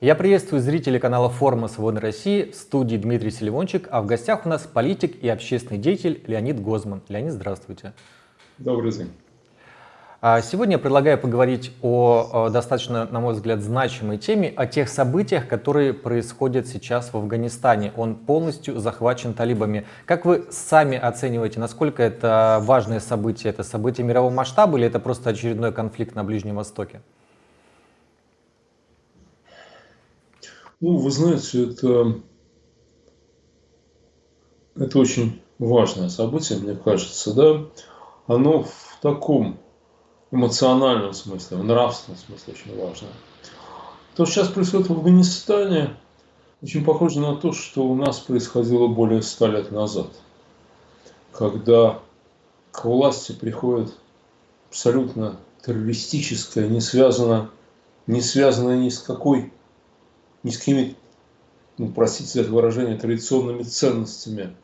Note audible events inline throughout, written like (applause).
Я приветствую зрителей канала форума «Свободной России» в студии Дмитрий Селивончик, а в гостях у нас политик и общественный деятель Леонид Гозман. Леонид, здравствуйте. Добрый день. А сегодня я предлагаю поговорить о достаточно, на мой взгляд, значимой теме, о тех событиях, которые происходят сейчас в Афганистане. Он полностью захвачен талибами. Как вы сами оцениваете, насколько это важное событие? Это событие мирового масштаба или это просто очередной конфликт на Ближнем Востоке? Ну, вы знаете, это, это очень важное событие, мне кажется, да. Оно в таком эмоциональном смысле, в нравственном смысле очень важно. То, что сейчас происходит в Афганистане, очень похоже на то, что у нас происходило более ста лет назад, когда к власти приходит абсолютно террористическая, не связанная, не связанная ни с какой ни с какими, ну, простите за это выражение, традиционными ценностями,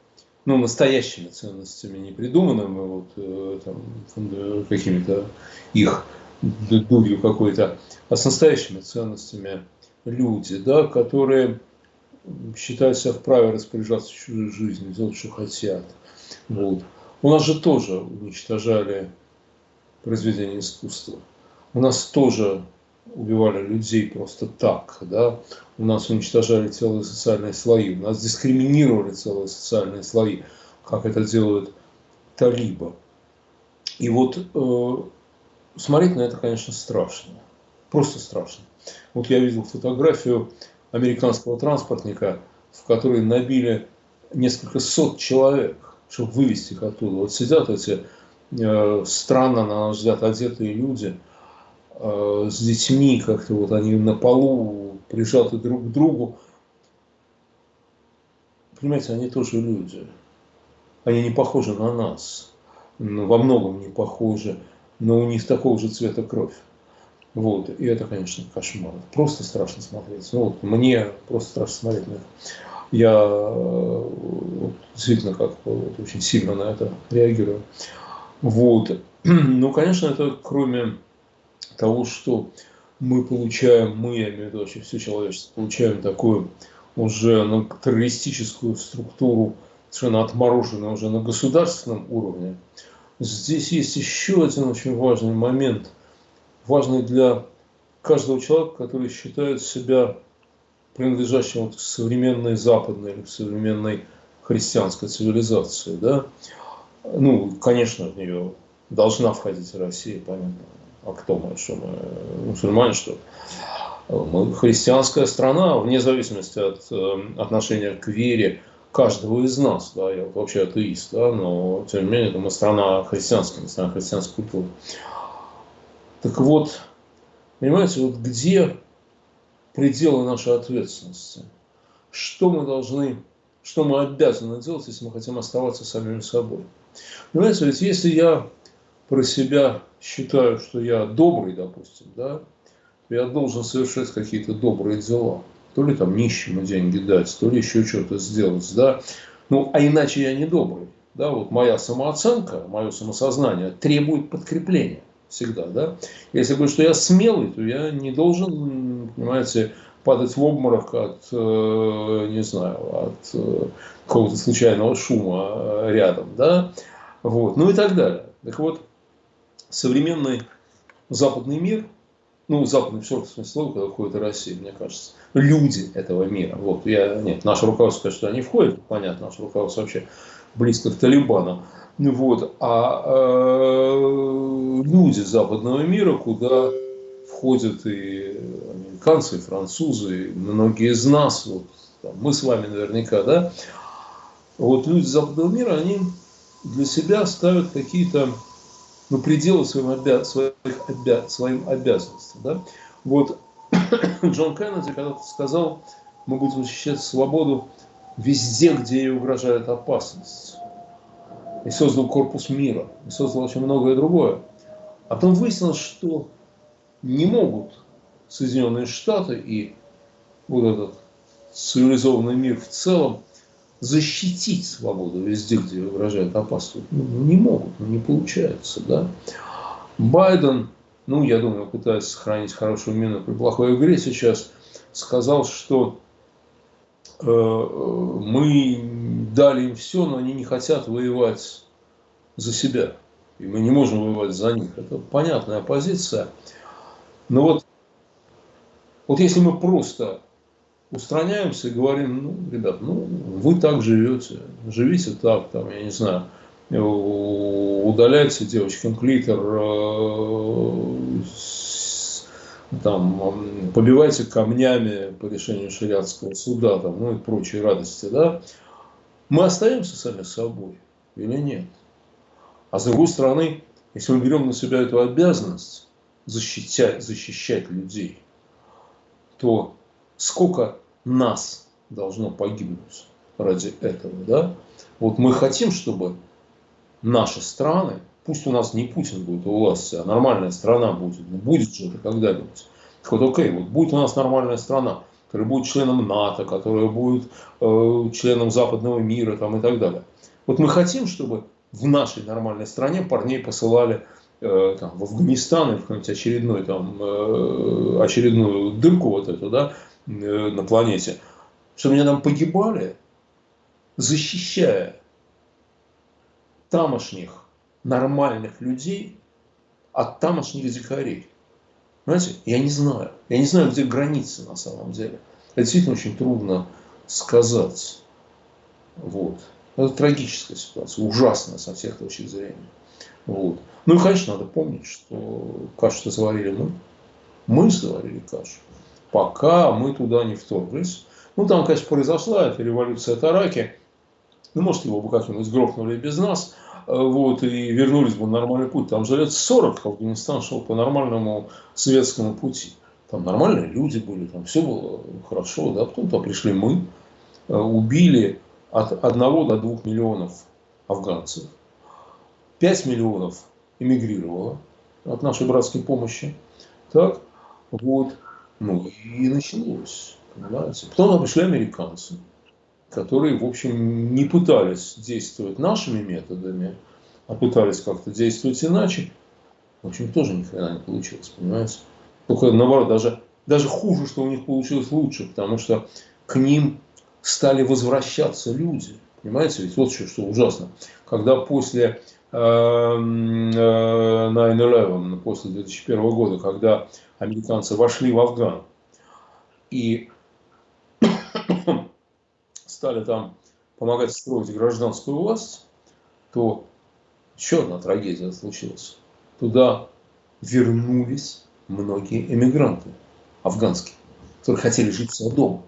ну, настоящими ценностями, не придуманными вот э, какими-то их дурью какой-то, а с настоящими ценностями люди, да, которые считают себя вправе распоряжаться чужой жизнью, делать, что хотят. Вот. У нас же тоже уничтожали произведения искусства. У нас тоже убивали людей просто так, да, у нас уничтожали целые социальные слои, у нас дискриминировали целые социальные слои, как это делают талибы. И вот э, смотреть на это, конечно, страшно, просто страшно. Вот я видел фотографию американского транспортника, в которой набили несколько сот человек, чтобы вывести их оттуда. Вот сидят эти э, странно, на наш взгляд, одетые люди – Э, с детьми, как-то вот они на полу прижаты друг к другу. Понимаете, они тоже люди. Они не похожи на нас. Ну, во многом не похожи, но у них такого же цвета кровь. Вот, и это, конечно, кошмар. Просто страшно смотреть. Ну, вот, мне просто страшно смотреть на это. Я э, вот, действительно как вот, очень сильно на это реагирую. Вот. (clears throat) Ну, конечно, это кроме того, что мы получаем, мы, я имею в виду вообще все человечество, получаем такую уже ну, террористическую структуру, совершенно отмороженную уже на государственном уровне. Здесь есть еще один очень важный момент, важный для каждого человека, который считает себя принадлежащим вот к современной западной или к современной христианской цивилизации. Да? Ну, конечно, в нее должна входить Россия, понятно а кто мы, что мы мусульмане, что мы христианская страна, вне зависимости от э, отношения к вере каждого из нас, да, я вообще атеист, да, но тем не менее, это мы страна христианская, мы страна христианской культуры. Так вот, понимаете, вот где пределы нашей ответственности? Что мы должны, что мы обязаны делать, если мы хотим оставаться самими собой? Понимаете, ведь если я про себя считаю, что я добрый, допустим, да, то я должен совершать какие-то добрые дела. То ли там нищему деньги дать, то ли еще что-то сделать, да. Ну, а иначе я не добрый. Да, вот моя самооценка, мое самосознание требует подкрепления всегда, да. Если говорю, что я смелый, то я не должен, понимаете, падать в обморок от, э, не знаю, от э, какого-то случайного шума рядом, да, вот, ну и так далее. Так вот, современный западный мир, ну, западный в широком смысле слова, когда входит Россия, мне кажется, люди этого мира. Вот, я, нет, наше руководство, конечно, туда не входит, понятно, наше руководство вообще близко к Талибану. Вот, а э, люди западного мира, куда входят и американцы, и французы, и многие из нас, вот, там, мы с вами наверняка, да, вот люди западного мира, они для себя ставят какие-то ну, пределы своим, обя своих обя своим обязанностям. Да? Вот (clears throat) Джон Кеннеди когда-то сказал, мы будем защищать свободу везде, где ей угрожает опасность. И создал корпус мира, и создал очень многое другое. А потом выяснилось, что не могут Соединенные Штаты и вот этот цивилизованный мир в целом защитить свободу везде, где угрожает опасность. Ну, не могут, ну, не получается. Да? Байден, ну, я думаю, пытается сохранить хорошую мину при плохой игре сейчас. сказал, что э, мы дали им все, но они не хотят воевать за себя. И мы не можем воевать за них. Это понятная позиция. Но вот, вот если мы просто устраняемся и говорим, ну, ребят, ну, вы так живете, живите так, там, я не знаю, удаляйте девочкам клитор, э, там, побивайте камнями по решению шариатского суда, там, ну и прочие радости, да, мы остаемся сами собой или нет? А с другой стороны, если мы берем на себя эту обязанность защищать, защищать людей, то сколько нас должно погибнуть ради этого, да? Вот мы хотим, чтобы наши страны, пусть у нас не Путин будет у власти, а нормальная страна будет, ну будет же это когда-нибудь. Так вот, окей, вот будет у нас нормальная страна, которая будет членом НАТО, которая будет э, членом западного мира там, и так далее. Вот мы хотим, чтобы в нашей нормальной стране парней посылали э, там, в Афганистан или в какую-нибудь очередной, там, э, очередную дырку вот эту, да, на планете, чтобы они там погибали, защищая тамошних нормальных людей от тамошних дикарей. Понимаете, я не знаю. Я не знаю, где границы на самом деле. Это действительно очень трудно сказать. Вот. Это трагическая ситуация, ужасная со всех точек зрения. Вот. Ну и, конечно, надо помнить, что кашу-то заварили мы. Мы заварили кашу. Пока мы туда не вторглись. Ну, там, конечно, произошла эта революция Тараки. Ну, может, его бы как-нибудь грохнули без нас. Э, вот, и вернулись бы на нормальный путь. Там же лет 40 Афганистан шел по нормальному светскому пути. Там нормальные люди были, там все было хорошо. Да? Потом -то пришли мы, э, убили от 1 до 2 миллионов афганцев. 5 миллионов эмигрировало от нашей братской помощи. Так, вот. Ну и началось, понимаете. Потом пришли американцы которые, в общем, не пытались действовать нашими методами, а пытались как-то действовать иначе, в общем, тоже ни хрена не получилось, понимаете? Только наоборот, даже, даже хуже, что у них получилось лучше, потому что к ним стали возвращаться люди. Понимаете, ведь вот что, что ужасно. Когда после э, 9-11, после 2001 года, когда американцы вошли в Афган, и (coughs) стали там помогать строить гражданскую власть, то еще одна трагедия случилась. Туда вернулись многие эмигранты афганские, которые хотели жить все дома.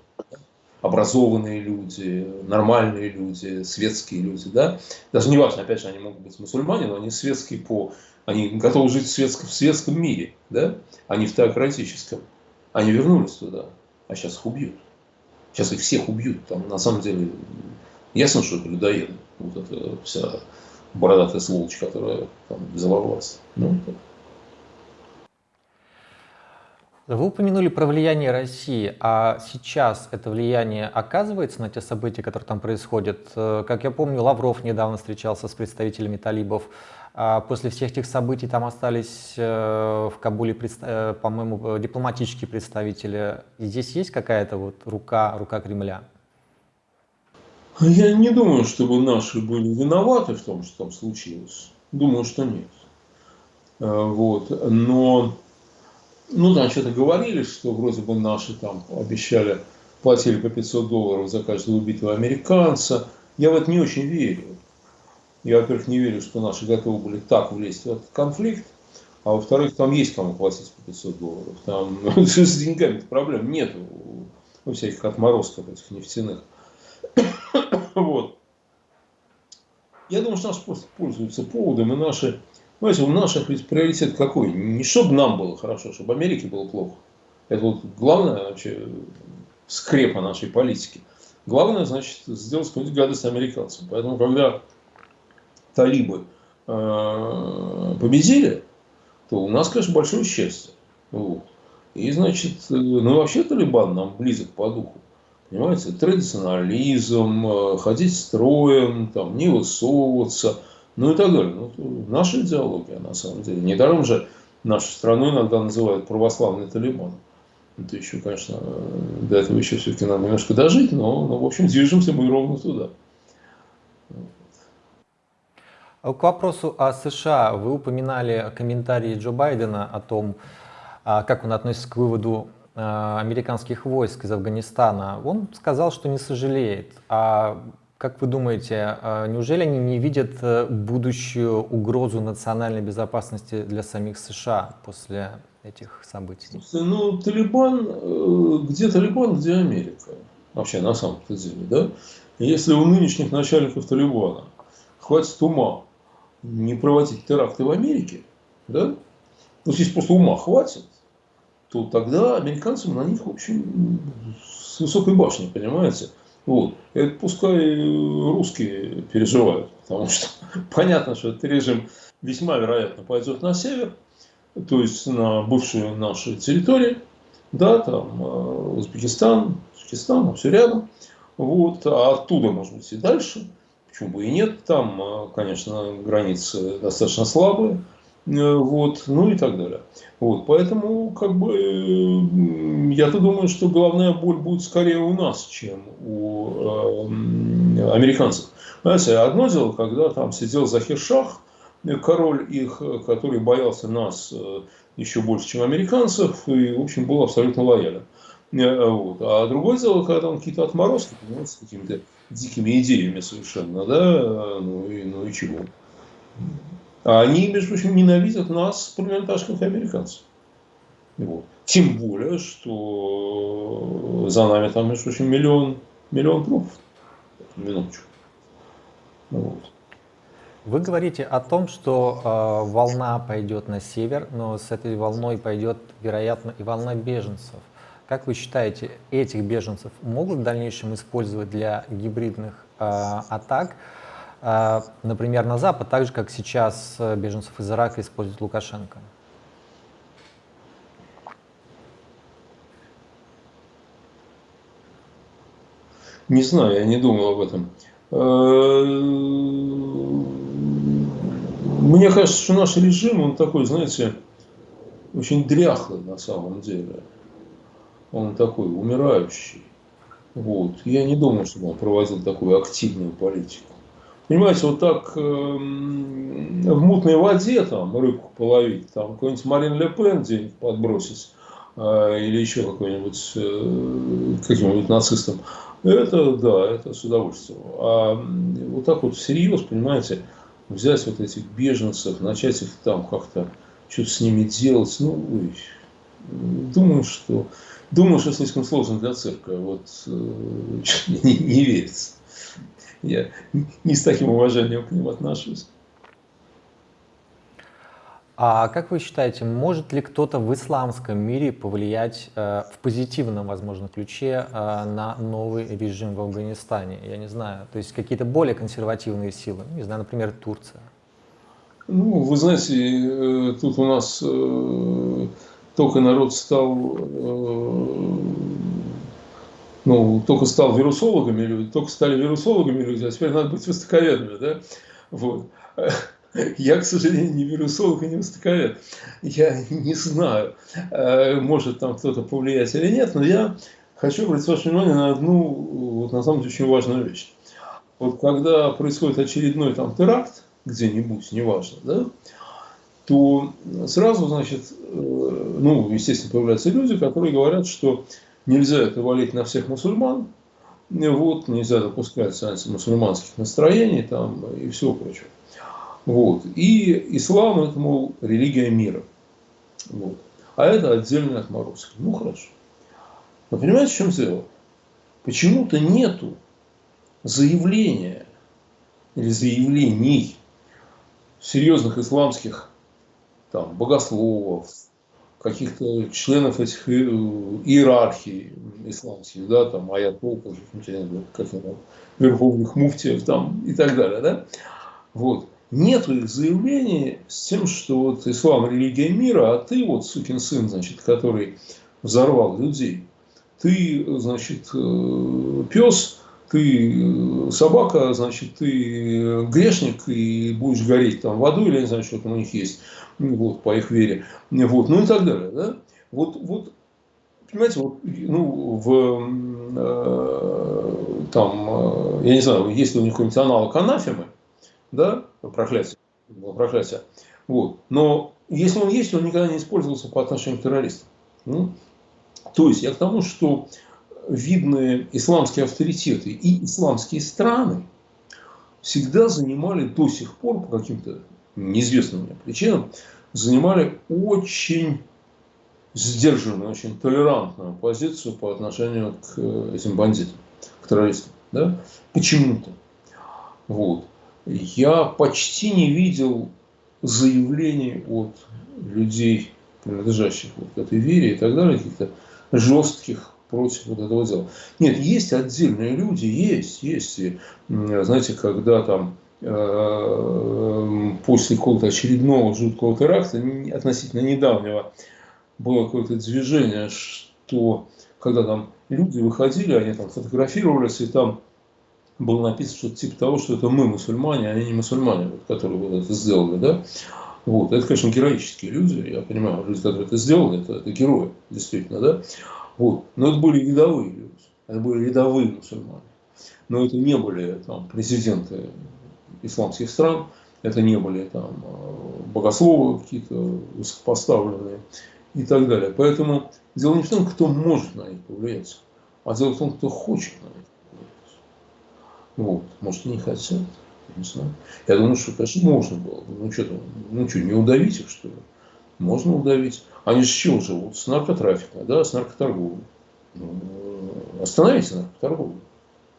Образованные люди, нормальные люди, светские люди. Да? Даже не важно, опять же, они могут быть мусульмане, но они светские по... Они готовы жить в светском, в светском мире, да? а не в теократическом. Они вернулись туда, а сейчас их убьют. Сейчас их всех убьют. Там, на самом деле, ясно, что это людоеды. Вот эта вся бородатая сволочь, которая там взорвалась. Ну, так. Вы упомянули про влияние России, а сейчас это влияние оказывается на те события, которые там происходят? Э, как я помню, Лавров недавно встречался с представителями талибов. А после всех этих событий там остались э, в Кабуле, э, по-моему, дипломатические представители. Здесь есть какая-то вот рука, рука Кремля? Я не думаю, чтобы наши были виноваты в том, что там случилось. Думаю, что нет. Вот. Но ну да, что-то говорили, что вроде бы наши там обещали, платили по 500 долларов за каждого убитого американца. Я в это не очень верю. Я, во-первых, не верю, что наши готовы были так влезть в этот конфликт. А во-вторых, там есть кому платить по 500 долларов. Там (laughs) с деньгами проблем нет у всяких отморозков этих нефтяных. (coughs) вот. Я думаю, что наши просто пользуются поводом, и наши Понимаете, у наших ведь приоритет какой? Не чтобы нам было хорошо, чтобы Америке было плохо. Это вот главное вообще скрепа нашей политики. Главное, значит, сделать какую-нибудь гадость американцам. Поэтому, когда талибы э, победили, то у нас, конечно, большое счастье. Вот. И, значит, э, ну вообще Талибан нам близок по духу. Понимаете, традиционализм, э, ходить строем, там, не высовываться – ну и так далее. Ну, наша идеология, на самом деле. Недаром же нашу страну иногда называют православный Талибан. Это еще, конечно, до этого еще все-таки надо немножко дожить, но, но, в общем, движемся мы ровно туда. А к вопросу о США. Вы упоминали комментарии Джо Байдена о том, а, как он относится к выводу а, американских войск из Афганистана. Он сказал, что не сожалеет. А как вы думаете, неужели они не видят э, будущую угрозу национальной безопасности для самих США после этих событий? Ну, Талибан, э, где Талибан, где Америка. Вообще, на самом-то деле, да? Если у нынешних начальников Талибана хватит ума не проводить теракты в Америке, да, ну, если просто ума хватит, то тогда американцам на них, в с высокой башни, понимаете? Вот. Это пускай русские переживают, потому что (laughs) понятно, что этот режим весьма вероятно пойдет на север, то есть на бывшую нашу территорию, да, там э, Узбекистан, Таджикистан, все рядом, вот, а оттуда, может быть, и дальше – Почему бы и нет? Там, а, конечно, границы достаточно слабые. Э, вот, ну и так далее. Вот, поэтому, как бы, я-то думаю, что головная боль будет скорее у нас, чем у э, американцев. Знаете, одно дело, когда там сидел Захир Шах, король их, который боялся нас э, еще больше, чем американцев, и, в общем, был абсолютно лоялен. Э, вот. А другое дело, когда там какие-то отморозки, понимаете, с какими-то дикими идеями совершенно, да, ну и, ну и чего. А они, между прочим, ненавидят нас, парламентарских американцев. Вот. Тем более, что за нами там, между прочим, миллион, миллион трупов. Минуточку. Вот. Вы говорите о том, что э, волна пойдет на север, но с этой волной пойдет, вероятно, и волна беженцев. Как вы считаете, этих беженцев могут в дальнейшем использовать для гибридных э, атак, э, например, на Запад, так же, как сейчас э, беженцев из Ирака использует Лукашенко? Не знаю, я не думал об этом. Э, мне кажется, что наш режим, он такой, знаете, очень дряхлый на самом деле он такой умирающий. Вот. Я не думаю, что он проводил такую активную политику. Понимаете, вот так э, в мутной воде там рыбку половить, там какой-нибудь Марин Ле Пен день подбросить, э, или еще какой-нибудь э, каким-нибудь нацистом, это да, это с удовольствием. А вот так вот всерьез, понимаете, взять вот этих беженцев, начать их там как-то что-то с ними делать, ну, ой, думаю, что Думаю, что слишком сложно для церкви. Вот э, (laughs) не, не верится. Я не с таким уважением к ним отношусь. А как вы считаете, может ли кто-то в исламском мире повлиять э, в позитивном, возможно, ключе э, на новый режим в Афганистане? Я не знаю, то есть какие-то более консервативные силы, не знаю, например, Турция. Ну, вы знаете, э, тут у нас э, только народ стал, э, ну, только стал вирусологами люди, только стали вирусологами люди, а теперь надо быть востоковедами, да? Вот. (laughs) Я, к сожалению, не вирусолог и не востоковед. Я не знаю, э, может там кто-то повлиять или нет, но я хочу обратить ваше внимание на одну, вот на самом деле, очень важную вещь. Вот когда происходит очередной там теракт, где-нибудь, неважно, да, то сразу, значит, э, ну, естественно, появляются люди, которые говорят, что нельзя это валить на всех мусульман, вот, нельзя допускать антимусульманских настроений там, и всего прочего. Вот. И ислам это, мол, религия мира. Вот. А это отдельный отморозки. Ну, хорошо. Но понимаете, в чем дело? Почему-то нету заявления или заявлений серьезных исламских там, богословов, каких-то членов этих иерархий исламских, да, там, аятол, как там, верховных муфтиев там, и так далее, да, вот. Нет их заявлений с тем, что вот ислам – религия мира, а ты вот сукин сын, значит, который взорвал людей. Ты, значит, э, пес, ты собака, значит, ты грешник и будешь гореть там в аду или не знаю, что там у них есть вот, по их вере, вот, ну и так далее. Да? Вот, вот понимаете, вот, ну, в, э, там, э, я не знаю, есть ли у них какой-нибудь аналог анафемы, да, проклятие, проклятие, вот, но если он есть, он никогда не использовался по отношению к террористам. Ну, то есть я к тому, что видные исламские авторитеты и исламские страны всегда занимали до сих пор по каким-то неизвестным мне причинам, занимали очень сдержанную, очень толерантную позицию по отношению к э, этим бандитам, к террористам. Да? Почему-то. Вот. Я почти не видел заявлений от людей, принадлежащих вот к этой вере и так далее, каких-то жестких против вот этого дела. Нет, есть отдельные люди, есть, есть. И, знаете, когда там э, после какого-то очередного жуткого теракта, относительно недавнего, было какое-то движение, что когда там люди выходили, они там фотографировались, и там было написано что-то типа того, что это мы мусульмане, а они не мусульмане, вот, которые вот это сделали, да. Вот. Это, конечно, героические люди, я понимаю, люди, которые это сделали, это, это герои, действительно, да. Вот. Но это были рядовые люди, это были рядовые мусульмане. Но это не были там, президенты исламских стран, это не были там, богословы какие-то высокопоставленные и так далее. Поэтому дело не в том, кто может на них повлиять, а дело в том, кто хочет на них повлиять. Вот. Может, не хотят, не знаю. Я думаю, что, конечно, можно было бы. Ну, что, ну, что, не удавить их, что ли? Можно удавить. Они с чего живут? С наркотрафика, да, с наркоторговлей. Ну, остановите наркоторговлю,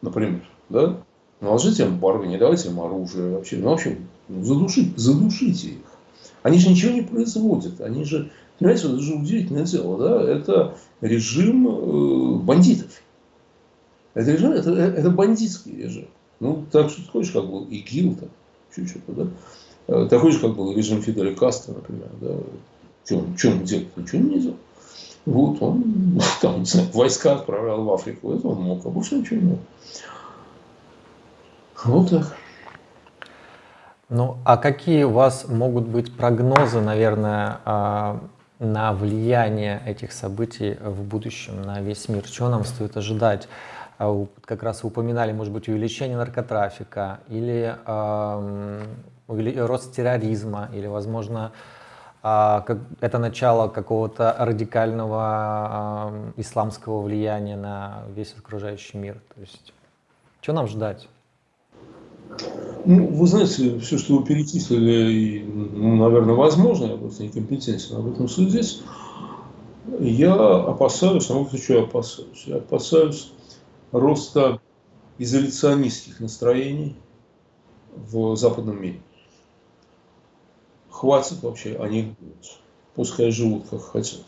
например, да? Наложите эмбарго, не давайте им оружие вообще. Ну, вообще, задушите, задушите их. Они же ничего не производят. Они же, понимаете, это же удивительное дело, да? Это режим э, бандитов. Это режим, это, это бандитский режим. Ну, так что хочешь, как был ИГИЛ, там, чуть-чуть, да? Э, такой же, как был режим Фиделя Кастро, например, да? Что он, что он делал? Ничего не делал. Вот он (laughs) там, не знаю, войска отправлял в Африку. Это он мог, а больше ничего не мог. Вот так. Ну, а какие у вас могут быть прогнозы, наверное, а, на влияние этих событий в будущем на весь мир? Чего нам стоит ожидать? А, как раз упоминали, может быть, увеличение наркотрафика или э, рост терроризма, или, возможно, это начало какого-то радикального исламского влияния на весь окружающий мир. То есть, что нам ждать? Ну, вы знаете, все, что вы перечислили, ну, наверное, возможно, я просто некомпетентен об этом судить. Я опасаюсь, а вот что я опасаюсь? Я опасаюсь роста изоляционистских настроений в западном мире хватит вообще, они пускай живут как хотят.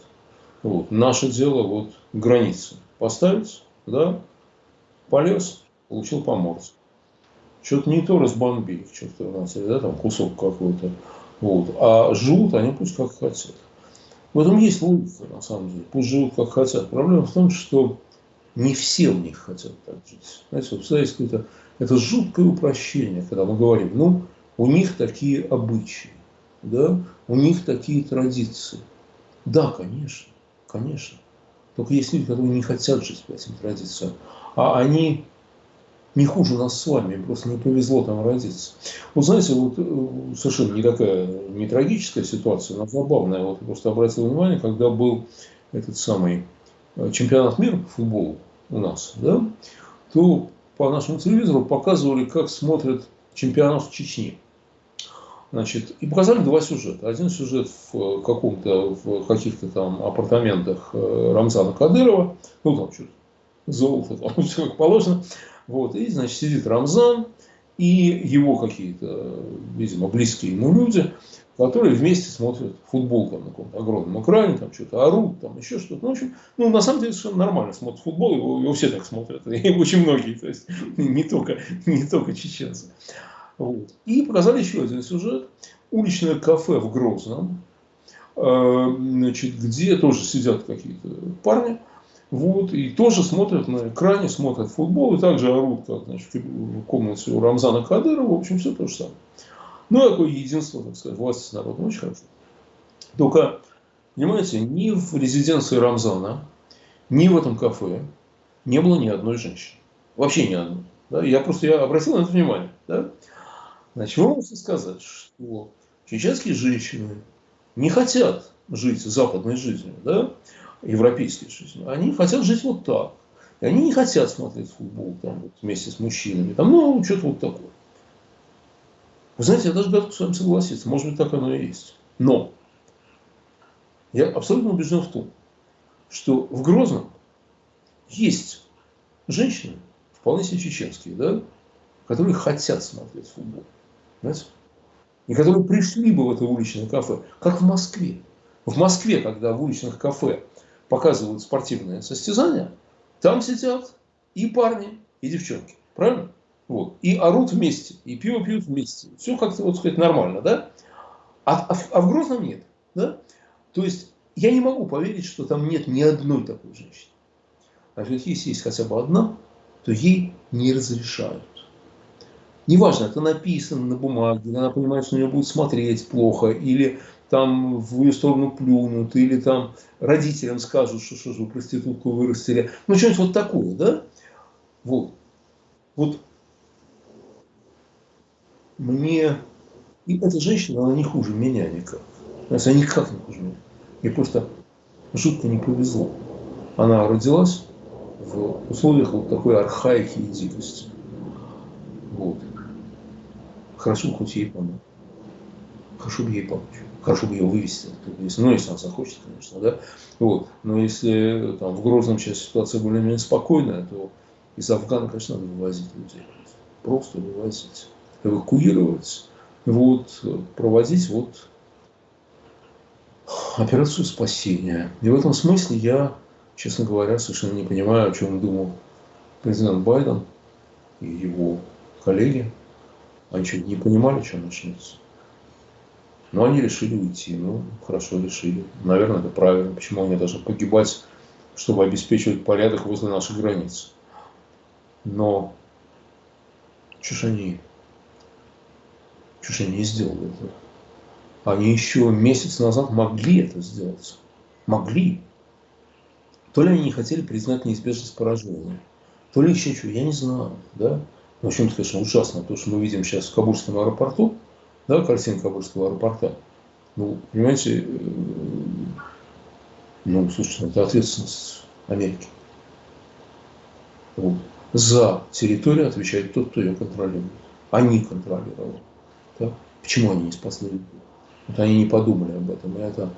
Вот. Наше дело вот границы поставить, да, полез, получил по морде. Что-то не то разбомбили в чертовой матери, да, там кусок какой-то. Вот. А живут они пусть как хотят. В этом есть логика, на самом деле. Пусть живут как хотят. Проблема в том, что не все у них хотят так жить. Знаете, вот какое-то это жуткое упрощение, когда мы говорим, ну, у них такие обычаи да, у них такие традиции. Да, конечно, конечно. Только есть люди, которые не хотят жить по этим традициям. А они не хуже нас с вами, им просто не повезло там родиться. Вот знаете, вот э, совершенно не такая, не трагическая ситуация, но забавная. Вот просто обратил внимание, когда был этот самый э, чемпионат мира по футболу у нас, да, то по нашему телевизору показывали, как смотрят чемпионат в Чечне. Значит, и показали два сюжета. Один сюжет в каком-то, в каких-то там апартаментах э, Рамзана Кадырова, ну там что-то золото, там (laughs) все как положено. Вот, и, значит, сидит Рамзан и его какие-то, видимо, близкие ему люди, которые вместе смотрят футбол там на каком-то огромном экране, там что-то орут, там еще что-то. Ну, в общем, ну, на самом деле, совершенно нормально смотрят футбол, его, его все так смотрят, (laughs) и очень многие, то есть не только, не только чеченцы. Вот. И показали еще один сюжет. Уличное кафе в Грозном, э, значит, где тоже сидят какие-то парни, вот, и тоже смотрят на экране, смотрят футбол, и также орут, как значит, в комнате у Рамзана Кадырова, в общем, все то же самое. Ну, такое единство, так сказать, власти с народом, очень хорошо. Только, понимаете, ни в резиденции Рамзана, ни в этом кафе не было ни одной женщины. Вообще ни одной. Да? Я просто я обратил на это внимание. Да? Вы можете сказать, что чеченские женщины не хотят жить западной жизнью, да? европейской жизнью. Они хотят жить вот так. И они не хотят смотреть футбол там, вот, вместе с мужчинами. Там, ну, что-то вот такое. Вы знаете, я даже готов с вами согласиться. Может быть, так оно и есть. Но я абсолютно убежден в том, что в Грозном есть женщины, вполне себе чеченские, да, которые хотят смотреть футбол. Знаете? И которые пришли бы в это уличное кафе, как в Москве. В Москве, когда в уличных кафе показывают спортивные состязания, там сидят и парни, и девчонки. Правильно? Вот. И орут вместе, и пиво пьют вместе. Все как-то, вот сказать, нормально, да? А, а, а в Грозном нет, да? То есть, я не могу поверить, что там нет ни одной такой женщины. А если есть хотя бы одна, то ей не разрешают. Неважно, это написано на бумаге, она понимает, что на нее будут смотреть плохо, или там в ее сторону плюнут, или там родителям скажут, что что же вы проститутку вырастили. Ну, что-нибудь вот такое, да? Вот. Вот мне... И эта женщина, она не хуже меня никак. Она никак не хуже меня. Ей просто жутко не повезло. Она родилась в условиях вот такой архаики и дикости. Вот. Хорошо хоть ей помочь. Хорошо бы ей помочь. Хорошо бы ее вывести. Если, ну, если она захочет, конечно, да. Вот. Но если там, в Грозном сейчас ситуация более-менее спокойная, то из Афгана, конечно, надо вывозить людей. Просто вывозить. Эвакуировать. Вот. Проводить вот операцию спасения. И в этом смысле я, честно говоря, совершенно не понимаю, о чем думал президент Байден и его коллеги. Они что, не понимали, что начнется? Но они решили уйти. Ну, хорошо решили. Наверное, это правильно. Почему они должны погибать, чтобы обеспечивать порядок возле наших границ? Но что ж они, что ж они не сделали этого? Они еще месяц назад могли это сделать. Могли. То ли они не хотели признать неизбежность поражения, то ли еще что, я не знаю. Да? В общем-то, конечно, ужасно то, что мы видим сейчас в Кабульском аэропорту, да, картинка Кабульского аэропорта. Ну, понимаете, э, ну, слушайте, это ответственность Америки. Вот. За территорию отвечает тот, кто ее контролирует. Они контролировали. Да? Почему они не спасли людей? Вот они не подумали об этом. И это...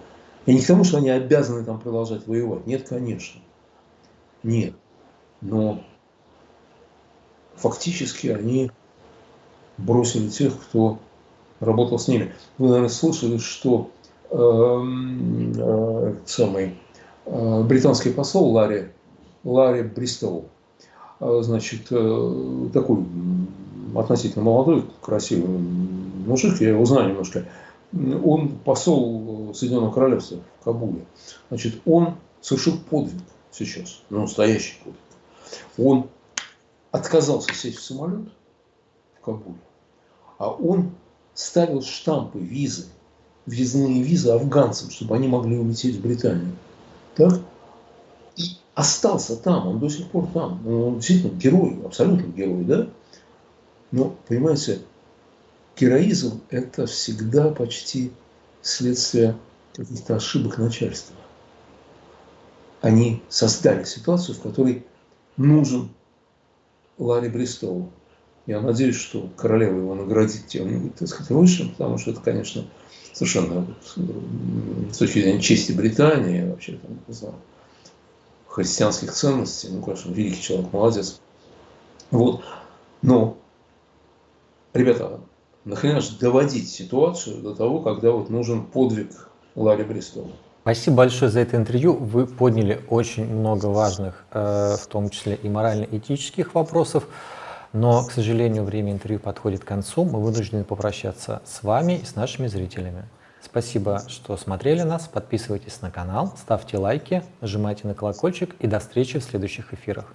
И не к тому, что они обязаны там продолжать воевать. Нет, конечно. Нет. Но фактически они бросили тех, кто работал с ними. Вы, наверное, слышали, что э, э, самый э, британский посол Ларри, Ларри Бристоу, э, значит, э, такой относительно молодой, красивый мужик, я его знаю немножко, он посол Соединенного Королевства в Кабуле. Значит, он совершил подвиг сейчас, ну, настоящий подвиг. Он отказался сесть в самолет в Кабуле, а он ставил штампы, визы, въездные визы афганцам, чтобы они могли улететь в Британию. Так? И остался там, он до сих пор там. Он действительно герой, абсолютно герой, да? Но, понимаете, героизм – это всегда почти следствие каких-то ошибок начальства. Они создали ситуацию, в которой нужен Ларри Бристоу. Я надеюсь, что королева его наградит тем-нибудь, так сказать, высшим, потому что это, конечно, совершенно с точки зрения чести Британии, вообще, там, не знаю, христианских ценностей, ну, конечно, великий человек, молодец. Вот. Но, ребята, нахрена же доводить ситуацию до того, когда вот нужен подвиг Ларри Бристоу? Спасибо большое за это интервью. Вы подняли очень много важных, э, в том числе и морально-этических вопросов. Но, к сожалению, время интервью подходит к концу. Мы вынуждены попрощаться с вами и с нашими зрителями. Спасибо, что смотрели нас. Подписывайтесь на канал, ставьте лайки, нажимайте на колокольчик и до встречи в следующих эфирах.